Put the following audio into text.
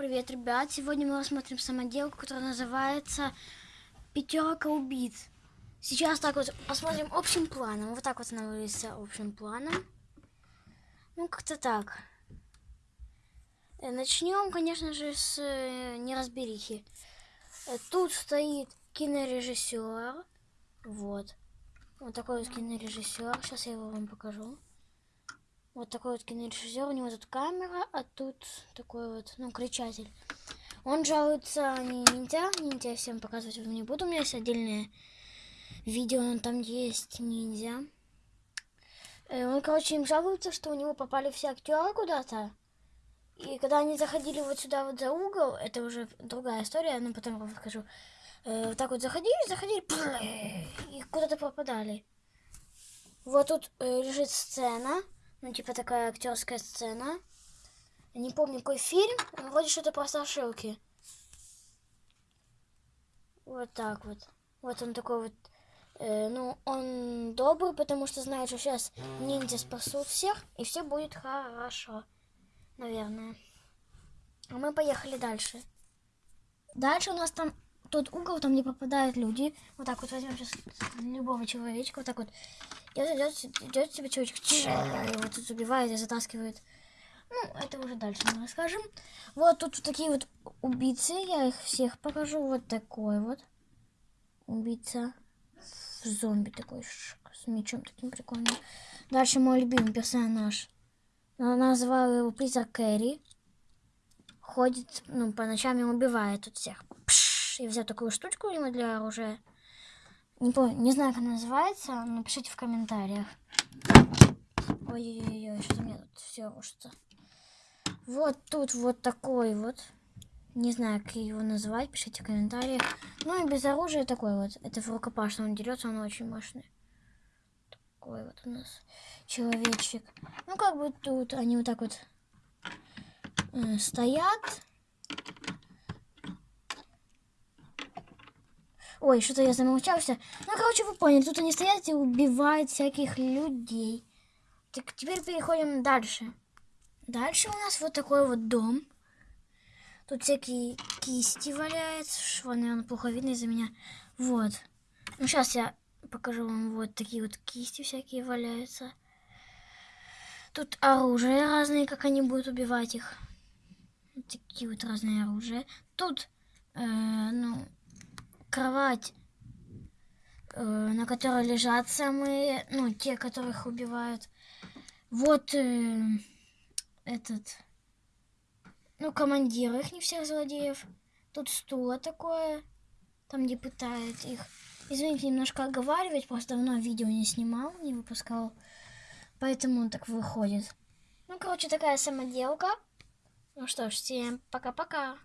привет, ребят! Сегодня мы рассмотрим самоделку, которая называется «Пятерка убийц». Сейчас так вот посмотрим общим планом. Вот так вот она выглядит общим планом. Ну, как-то так. Э, Начнем, конечно же, с э, неразберихи. Э, Тут стоит кинорежиссер. Вот. Вот такой вот кинорежиссер. Сейчас я его вам покажу. Вот такой вот кинорежиссер, у него тут камера, а тут такой вот, ну, кричатель. Он жалуется не ниндзя, ниндзя всем показывать вам не буду, у меня есть отдельное видео, но там есть ниндзя. Э, Он, короче, им жалуется, что у него попали все актеры куда-то. И когда они заходили вот сюда вот за угол, это уже другая история, но потом вам расскажу. Э, Вот так вот заходили, заходили, и куда-то попадали. Вот тут э, лежит сцена. Ну, типа такая актерская сцена. Не помню, какой фильм. но Вроде что-то про страшилки. Вот так вот. Вот он такой вот. э, ну, он добрый, потому что знает, что сейчас ниндзя спасут всех, и все будет хорошо. Наверное. А мы поехали дальше. Дальше у нас там тот угол, там не попадают люди. Вот так вот возьмем сейчас любого человечка. Вот так вот. Идет, идет, идет себе человечек. Его тут убивает и затаскивает. Ну, это уже дальше мы расскажем. Вот тут вот такие вот убийцы. Я их всех покажу. Вот такой вот. Убийца. Зомби такой с мечом таким прикольным. Дальше мой любимый персонаж. Назвал его призрак Кэрри. Ходит, ну, по ночам и убивает тут всех. Я взял такую штучку у него для оружия. Не помню, не знаю, как она называется. Напишите в комментариях. Ой-ой-ой, что-то мне тут все рушится. Вот тут вот такой вот. Не знаю, как его назвать, пишите в комментариях. Ну и без оружия такой вот. Это в рукопашном он дерется, он очень мощный. Такой вот у нас человечек. Ну как бы тут они вот так вот э, стоят. Ой, что-то я замолчался. Ну, короче, вы поняли, тут они стоят и убивают всяких людей. Так, теперь переходим дальше. Дальше у нас вот такой вот дом. Тут всякие кисти валяются. Шва, наверное, плохо видно из-за меня. Вот. Ну, сейчас я покажу вам вот такие вот кисти всякие валяются. Тут оружие разные, как они будут убивать их. Такие вот разные оружия. Тут, э, ну, кровать, э, на которой лежат самые, ну, те, которых убивают. Вот э, этот, ну, командир их, не всех злодеев. Тут стуло такое, там, где пытают их. Извините, немножко оговаривать, просто давно видео не снимал, не выпускал. Поэтому так выходит. Ну, короче, такая самоделка. Ну что ж, всем пока-пока.